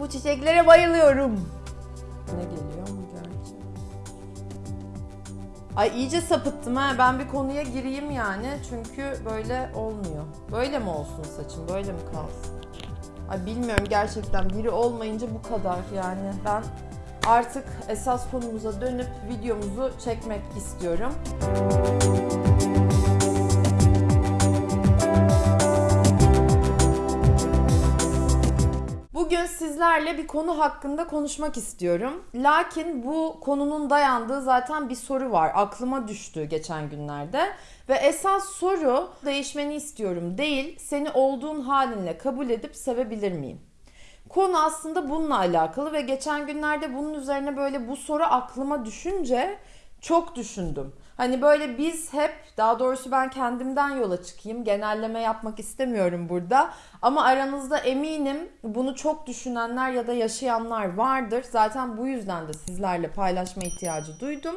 Bu çiçeklere bayılıyorum. Ne geliyor mu gerçi? Ay iyice sapıttım ha. Ben bir konuya gireyim yani. Çünkü böyle olmuyor. Böyle mi olsun saçım? Böyle mi kalsın? Ay bilmiyorum gerçekten biri olmayınca bu kadar yani. Ben artık esas konumuza dönüp videomuzu çekmek istiyorum. Bugün sizlerle bir konu hakkında konuşmak istiyorum. Lakin bu konunun dayandığı zaten bir soru var. Aklıma düştü geçen günlerde. Ve esas soru değişmeni istiyorum değil, seni olduğun halinle kabul edip sevebilir miyim? Konu aslında bununla alakalı ve geçen günlerde bunun üzerine böyle bu soru aklıma düşünce çok düşündüm. Hani böyle biz hep daha doğrusu ben kendimden yola çıkayım. Genelleme yapmak istemiyorum burada. Ama aranızda eminim bunu çok düşünenler ya da yaşayanlar vardır. Zaten bu yüzden de sizlerle paylaşma ihtiyacı duydum.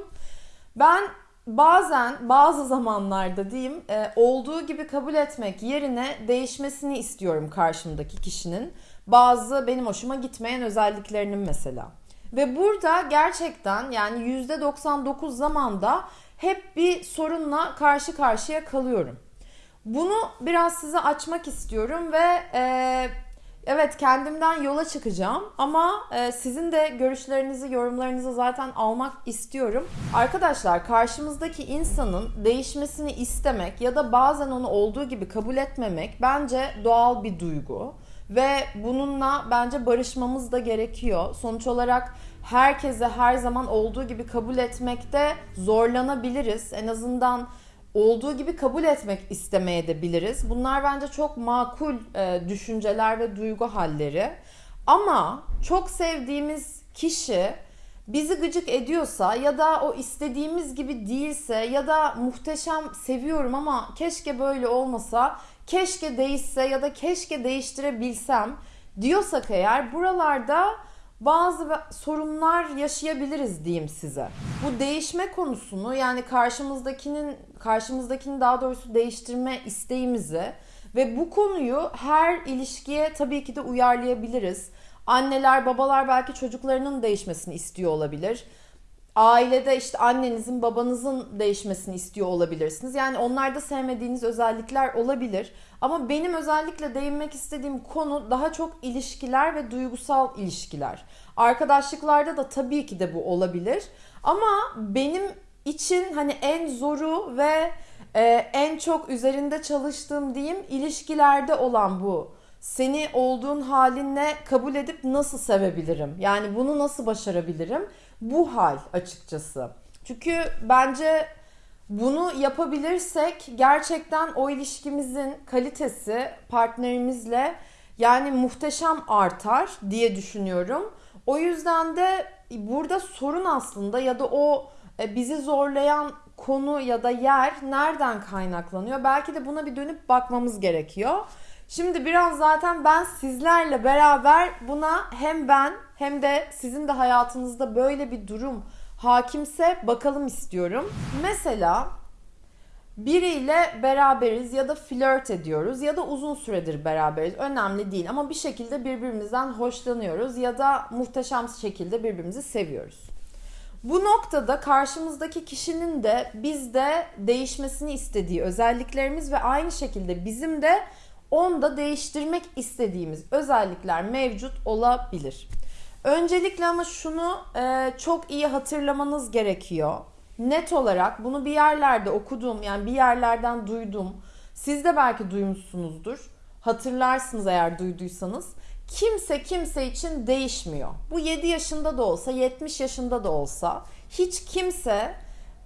Ben bazen bazı zamanlarda diyeyim e, olduğu gibi kabul etmek yerine değişmesini istiyorum karşımdaki kişinin. Bazı benim hoşuma gitmeyen özelliklerinin mesela. Ve burada gerçekten yani %99 zamanda hep bir sorunla karşı karşıya kalıyorum. Bunu biraz size açmak istiyorum ve e, evet kendimden yola çıkacağım ama e, sizin de görüşlerinizi, yorumlarınızı zaten almak istiyorum. Arkadaşlar karşımızdaki insanın değişmesini istemek ya da bazen onu olduğu gibi kabul etmemek bence doğal bir duygu ve bununla bence barışmamız da gerekiyor. Sonuç olarak herkese her zaman olduğu gibi kabul etmekte zorlanabiliriz. En azından olduğu gibi kabul etmek istemeye de biliriz. Bunlar bence çok makul e, düşünceler ve duygu halleri. Ama çok sevdiğimiz kişi bizi gıcık ediyorsa ya da o istediğimiz gibi değilse ya da muhteşem seviyorum ama keşke böyle olmasa, keşke değişse ya da keşke değiştirebilsem diyorsak eğer buralarda bazı sorunlar yaşayabiliriz diyeyim size. Bu değişme konusunu yani karşımızdakinin karşımızdakini daha doğrusu değiştirme isteğimizi ve bu konuyu her ilişkiye tabii ki de uyarlayabiliriz. Anneler, babalar belki çocuklarının değişmesini istiyor olabilir. Ailede işte annenizin, babanızın değişmesini istiyor olabilirsiniz. Yani onlarda sevmediğiniz özellikler olabilir. Ama benim özellikle değinmek istediğim konu daha çok ilişkiler ve duygusal ilişkiler. Arkadaşlıklarda da tabii ki de bu olabilir. Ama benim için hani en zoru ve e, en çok üzerinde çalıştığım diyeyim ilişkilerde olan bu. Seni olduğun halinle kabul edip nasıl sevebilirim? Yani bunu nasıl başarabilirim? Bu hal açıkçası. Çünkü bence bunu yapabilirsek gerçekten o ilişkimizin kalitesi partnerimizle yani muhteşem artar diye düşünüyorum. O yüzden de burada sorun aslında ya da o e, bizi zorlayan konu ya da yer nereden kaynaklanıyor? Belki de buna bir dönüp bakmamız gerekiyor. Şimdi biraz zaten ben sizlerle beraber buna hem ben hem de sizin de hayatınızda böyle bir durum hakimse bakalım istiyorum. Mesela biriyle beraberiz ya da flört ediyoruz ya da uzun süredir beraberiz. Önemli değil ama bir şekilde birbirimizden hoşlanıyoruz ya da muhteşem şekilde birbirimizi seviyoruz. Bu noktada karşımızdaki kişinin de bizde değişmesini istediği özelliklerimiz ve aynı şekilde bizim de onda değiştirmek istediğimiz özellikler mevcut olabilir. Öncelikle ama şunu e, çok iyi hatırlamanız gerekiyor. Net olarak bunu bir yerlerde okudum yani bir yerlerden duydum. Siz de belki duymuşsunuzdur. Hatırlarsınız eğer duyduysanız. Kimse kimse için değişmiyor. Bu 7 yaşında da olsa, 70 yaşında da olsa hiç kimse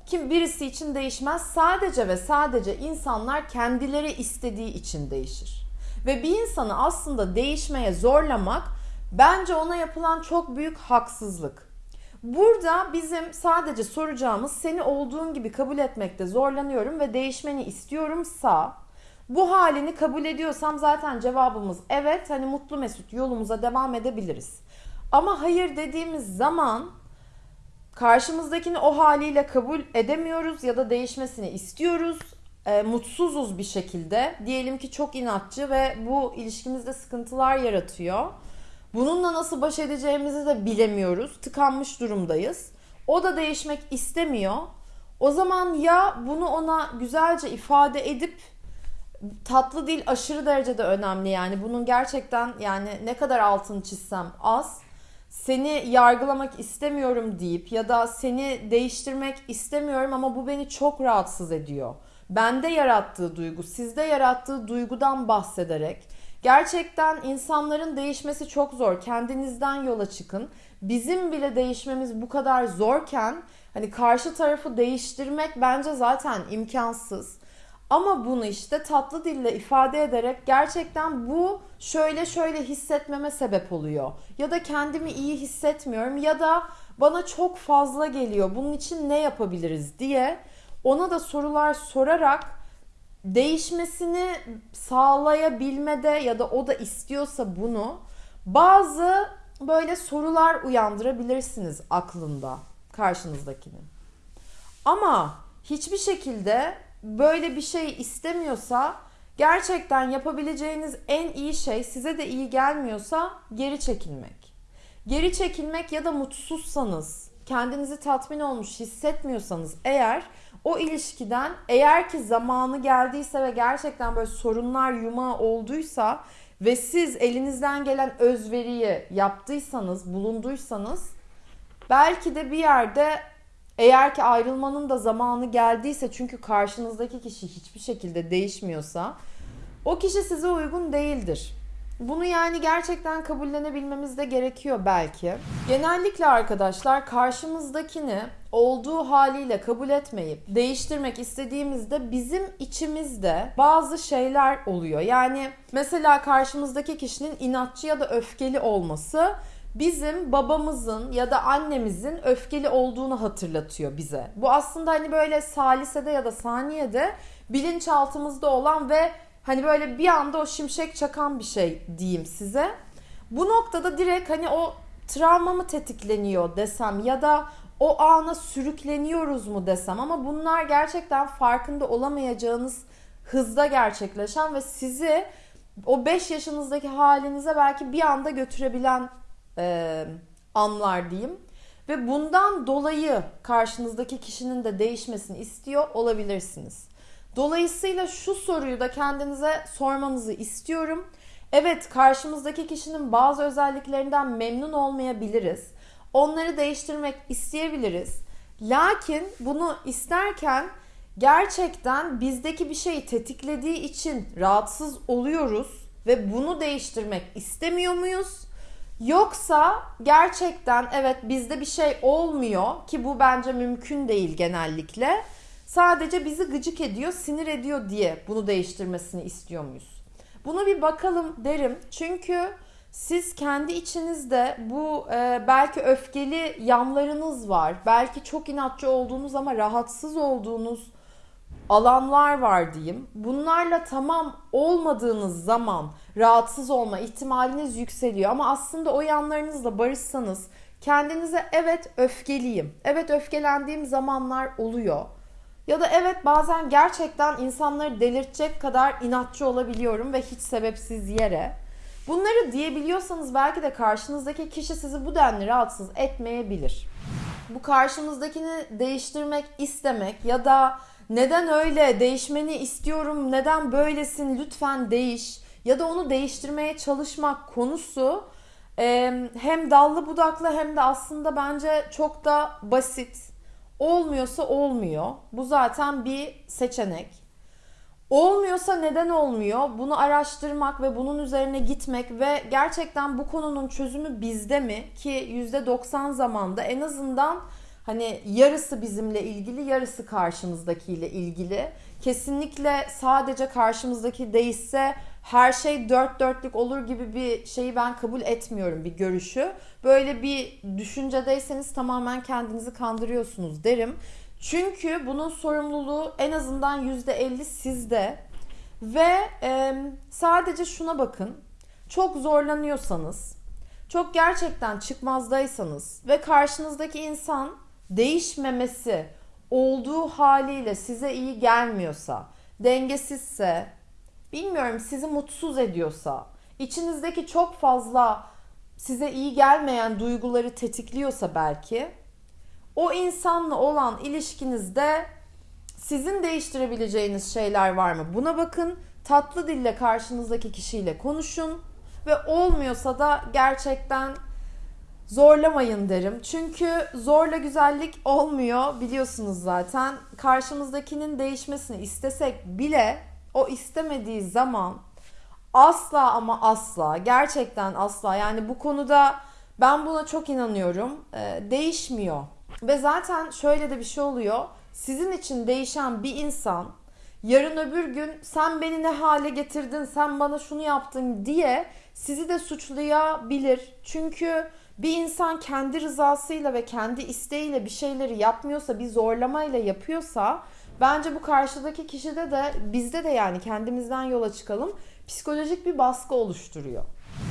kim birisi için değişmez. Sadece ve sadece insanlar kendileri istediği için değişir. Ve bir insanı aslında değişmeye zorlamak bence ona yapılan çok büyük haksızlık. Burada bizim sadece soracağımız seni olduğun gibi kabul etmekte zorlanıyorum ve değişmeni istiyorumsa bu halini kabul ediyorsam zaten cevabımız evet hani mutlu mesut yolumuza devam edebiliriz. Ama hayır dediğimiz zaman karşımızdakini o haliyle kabul edemiyoruz ya da değişmesini istiyoruz. E, mutsuzuz bir şekilde. Diyelim ki çok inatçı ve bu ilişkimizde sıkıntılar yaratıyor. Bununla nasıl baş edeceğimizi de bilemiyoruz. Tıkanmış durumdayız. O da değişmek istemiyor. O zaman ya bunu ona güzelce ifade edip tatlı dil aşırı derecede önemli yani bunun gerçekten yani ne kadar altını çizsem az seni yargılamak istemiyorum deyip ya da seni değiştirmek istemiyorum ama bu beni çok rahatsız ediyor. Bende yarattığı duygu, sizde yarattığı duygudan bahsederek gerçekten insanların değişmesi çok zor. Kendinizden yola çıkın. Bizim bile değişmemiz bu kadar zorken hani karşı tarafı değiştirmek bence zaten imkansız. Ama bunu işte tatlı dille ifade ederek gerçekten bu şöyle şöyle hissetmeme sebep oluyor. Ya da kendimi iyi hissetmiyorum ya da bana çok fazla geliyor. Bunun için ne yapabiliriz diye ona da sorular sorarak değişmesini sağlayabilmede ya da o da istiyorsa bunu bazı böyle sorular uyandırabilirsiniz aklında karşınızdakinin. Ama hiçbir şekilde böyle bir şey istemiyorsa gerçekten yapabileceğiniz en iyi şey size de iyi gelmiyorsa geri çekilmek. Geri çekilmek ya da mutsuzsanız, kendinizi tatmin olmuş hissetmiyorsanız eğer o ilişkiden eğer ki zamanı geldiyse ve gerçekten böyle sorunlar yumağı olduysa ve siz elinizden gelen özveriyi yaptıysanız, bulunduysanız belki de bir yerde eğer ki ayrılmanın da zamanı geldiyse çünkü karşınızdaki kişi hiçbir şekilde değişmiyorsa o kişi size uygun değildir. Bunu yani gerçekten kabullenebilmemiz de gerekiyor belki. Genellikle arkadaşlar karşımızdakini olduğu haliyle kabul etmeyip değiştirmek istediğimizde bizim içimizde bazı şeyler oluyor. Yani mesela karşımızdaki kişinin inatçı ya da öfkeli olması bizim babamızın ya da annemizin öfkeli olduğunu hatırlatıyor bize. Bu aslında hani böyle salisede ya da saniyede bilinçaltımızda olan ve hani böyle bir anda o şimşek çakan bir şey diyeyim size. Bu noktada direkt hani o travma mı tetikleniyor desem ya da o ana sürükleniyoruz mu desem ama bunlar gerçekten farkında olamayacağınız hızda gerçekleşen ve sizi o 5 yaşınızdaki halinize belki bir anda götürebilen e, anlar diyeyim. Ve bundan dolayı karşınızdaki kişinin de değişmesini istiyor olabilirsiniz. Dolayısıyla şu soruyu da kendinize sormanızı istiyorum. Evet karşımızdaki kişinin bazı özelliklerinden memnun olmayabiliriz. Onları değiştirmek isteyebiliriz. Lakin bunu isterken gerçekten bizdeki bir şeyi tetiklediği için rahatsız oluyoruz ve bunu değiştirmek istemiyor muyuz? Yoksa gerçekten evet bizde bir şey olmuyor ki bu bence mümkün değil genellikle. Sadece bizi gıcık ediyor, sinir ediyor diye bunu değiştirmesini istiyor muyuz? Bunu bir bakalım derim. Çünkü siz kendi içinizde bu e, belki öfkeli yanlarınız var. Belki çok inatçı olduğunuz ama rahatsız olduğunuz alanlar var diyeyim. Bunlarla tamam olmadığınız zaman rahatsız olma ihtimaliniz yükseliyor. Ama aslında o yanlarınızla barışsanız kendinize evet öfkeliyim. Evet öfkelendiğim zamanlar oluyor. Ya da evet bazen gerçekten insanları delirtecek kadar inatçı olabiliyorum ve hiç sebepsiz yere. Bunları diyebiliyorsanız belki de karşınızdaki kişi sizi bu denli rahatsız etmeyebilir. Bu karşınızdakini değiştirmek istemek ya da neden öyle değişmeni istiyorum neden böylesin lütfen değiş ya da onu değiştirmeye çalışmak konusu hem dallı budaklı hem de aslında bence çok da basit. Olmuyorsa olmuyor. Bu zaten bir seçenek. Olmuyorsa neden olmuyor? Bunu araştırmak ve bunun üzerine gitmek ve gerçekten bu konunun çözümü bizde mi? Ki %90 zamanda en azından hani yarısı bizimle ilgili, yarısı karşımızdakiyle ilgili. Kesinlikle sadece karşımızdaki değişse her şey dört dörtlük olur gibi bir şeyi ben kabul etmiyorum bir görüşü. Böyle bir düşüncedeyseniz tamamen kendinizi kandırıyorsunuz derim. Çünkü bunun sorumluluğu en azından %50 sizde. Ve e, sadece şuna bakın. Çok zorlanıyorsanız, çok gerçekten çıkmazdaysanız ve karşınızdaki insan değişmemesi olduğu haliyle size iyi gelmiyorsa, dengesizse, bilmiyorum sizi mutsuz ediyorsa, içinizdeki çok fazla size iyi gelmeyen duyguları tetikliyorsa belki o insanla olan ilişkinizde sizin değiştirebileceğiniz şeyler var mı? Buna bakın. Tatlı dille karşınızdaki kişiyle konuşun ve olmuyorsa da gerçekten zorlamayın derim. Çünkü zorla güzellik olmuyor biliyorsunuz zaten. Karşımızdakinin değişmesini istesek bile o istemediği zaman asla ama asla gerçekten asla yani bu konuda ben buna çok inanıyorum. Ee, değişmiyor. Ve zaten şöyle de bir şey oluyor. Sizin için değişen bir insan yarın öbür gün sen beni ne hale getirdin, sen bana şunu yaptın diye sizi de suçlayabilir. Çünkü bir insan kendi rızasıyla ve kendi isteğiyle bir şeyleri yapmıyorsa, bir zorlamayla yapıyorsa bence bu karşıdaki kişide de bizde de yani kendimizden yola çıkalım psikolojik bir baskı oluşturuyor.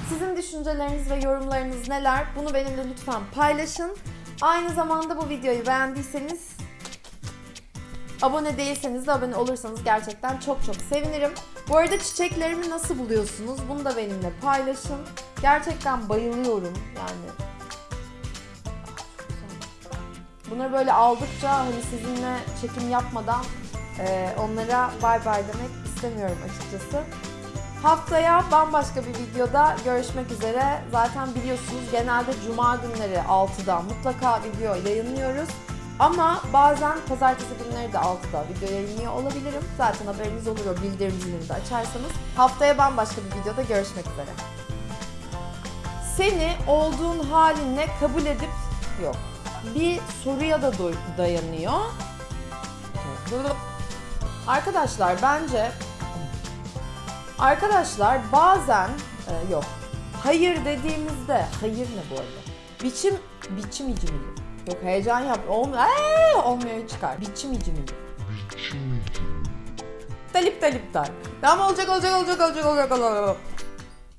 Sizin düşünceleriniz ve yorumlarınız neler? Bunu benimle lütfen paylaşın. Aynı zamanda bu videoyu beğendiyseniz Abone değilseniz de abone olursanız gerçekten çok çok sevinirim. Bu arada çiçeklerimi nasıl buluyorsunuz? Bunu da benimle paylaşın. Gerçekten bayılıyorum yani. Bunları böyle aldıkça hani sizinle çekim yapmadan e, onlara bay bay demek istemiyorum açıkçası. Haftaya bambaşka bir videoda görüşmek üzere. Zaten biliyorsunuz genelde cuma günleri 6'da mutlaka video yayınlıyoruz. Ama bazen pazartesi günleri de 6'da video yayınlıyor olabilirim. Zaten haberiniz olur o bildirim zilini de açarsanız. Haftaya bambaşka bir videoda görüşmek üzere. Seni olduğun halinle kabul edip yok. Bir soruya da dayanıyor. Arkadaşlar bence Arkadaşlar bazen e, yok. Hayır dediğimizde hayır ne bu arada? Biçim biçim icimili. Yok heyecan yap. Olmuyor. Eee, olmuyor çıkar. Biçim icimili. Talip talip tal. Tamam olacak olacak olacak olacak olacak olacak.